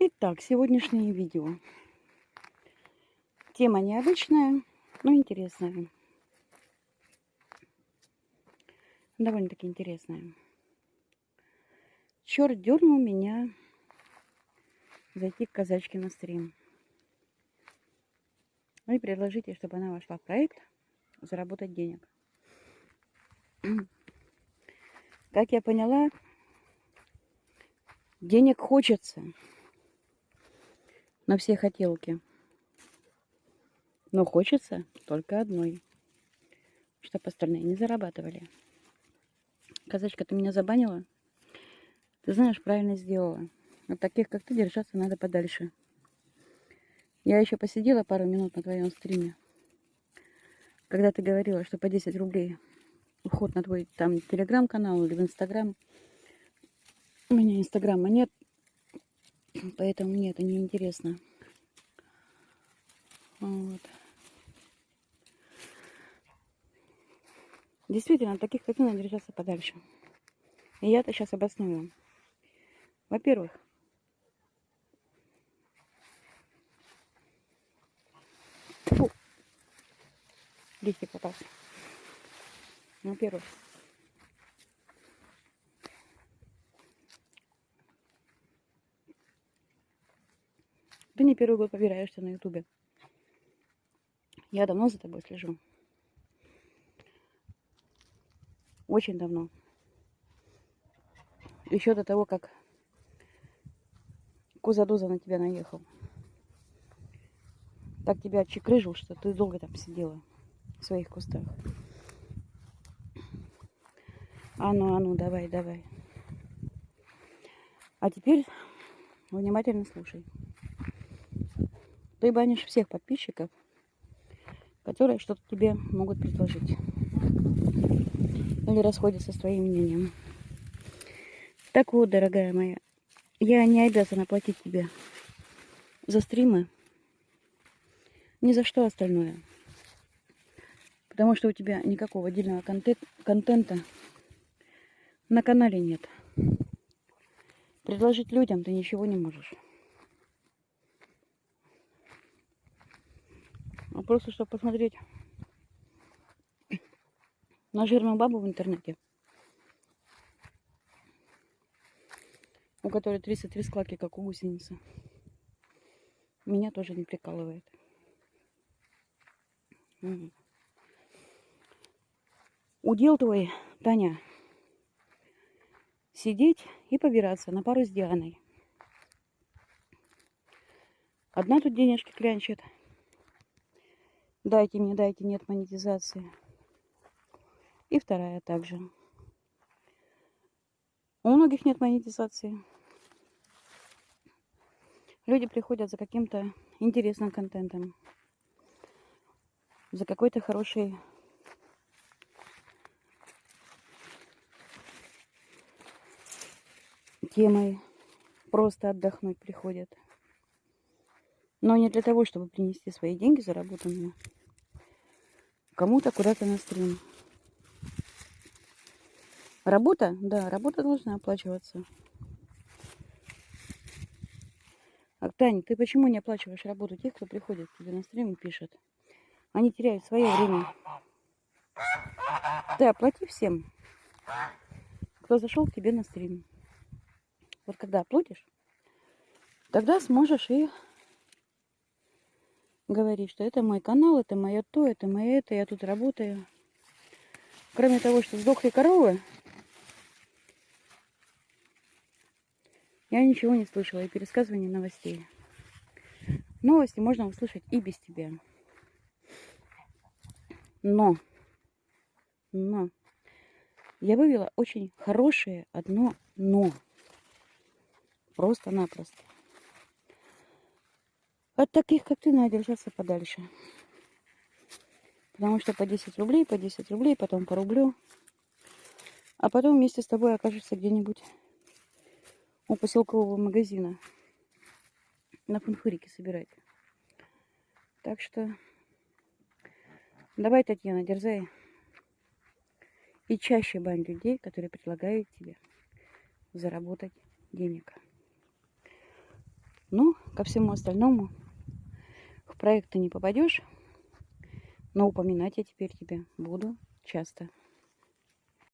Итак, сегодняшнее видео. Тема необычная, но интересная. Довольно-таки интересная. Черт дернул меня зайти к казачке на стрим. Ну и предложите, чтобы она вошла в проект заработать денег. Как я поняла, денег хочется на все хотелки. Но хочется только одной, чтобы остальные не зарабатывали. Казачка, ты меня забанила? Ты знаешь, правильно сделала. От таких, как ты, держаться надо подальше. Я еще посидела пару минут на твоем стриме, когда ты говорила, что по 10 рублей уход на твой там телеграм-канал или в инстаграм. У меня инстаграма нет, Поэтому мне это не интересно. Вот. Действительно, таких как надо держаться подальше. И я это сейчас обосную. Во-первых, листик попался. Во-первых, Ты не первый год побираешься на ютубе. Я давно за тобой слежу. Очень давно. Еще до того, как Кузадоза на тебя наехал. Так тебя чекрыжил, что ты долго там сидела в своих кустах. А ну, а ну, давай, давай. А теперь внимательно слушай. Ты банишь всех подписчиков, которые что-то тебе могут предложить. Или расходятся с твоим мнением. Так вот, дорогая моя, я не обязана платить тебе за стримы, ни за что остальное. Потому что у тебя никакого отдельного контент, контента на канале нет. Предложить людям ты ничего не можешь. А просто чтобы посмотреть на жирную бабу в интернете, у которой 33 складки, как у гусеницы. Меня тоже не прикалывает. Удел твой, Таня, сидеть и побираться на пару с Дианой. Одна тут денежки клянчит, Дайте мне, дайте, нет монетизации. И вторая также. У многих нет монетизации. Люди приходят за каким-то интересным контентом. За какой-то хорошей темой. Просто отдохнуть приходят. Но не для того, чтобы принести свои деньги заработанные кому-то куда-то на стрим. Работа? Да, работа должна оплачиваться. А, Тань, ты почему не оплачиваешь работу тех, кто приходит к тебе на стрим и пишет? Они теряют свое время. Ты оплати всем, кто зашел к тебе на стрим. Вот когда оплатишь, тогда сможешь и говорить, что это мой канал, это мое то, это мое это, я тут работаю. Кроме того, что сдохли коровы, я ничего не слышала и пересказывания новостей. Новости можно услышать и без тебя. Но, но, я вывела очень хорошее одно но. Просто-напросто. От таких, как ты, надо держаться подальше. Потому что по 10 рублей, по 10 рублей, потом по рублю. А потом вместе с тобой окажется где-нибудь у поселкового магазина. На фунфурике собирать. Так что давай, Татьяна, дерзай. И чаще бань людей, которые предлагают тебе заработать денег. Ну, ко всему остальному проект ты не попадешь, но упоминать я теперь тебя буду часто.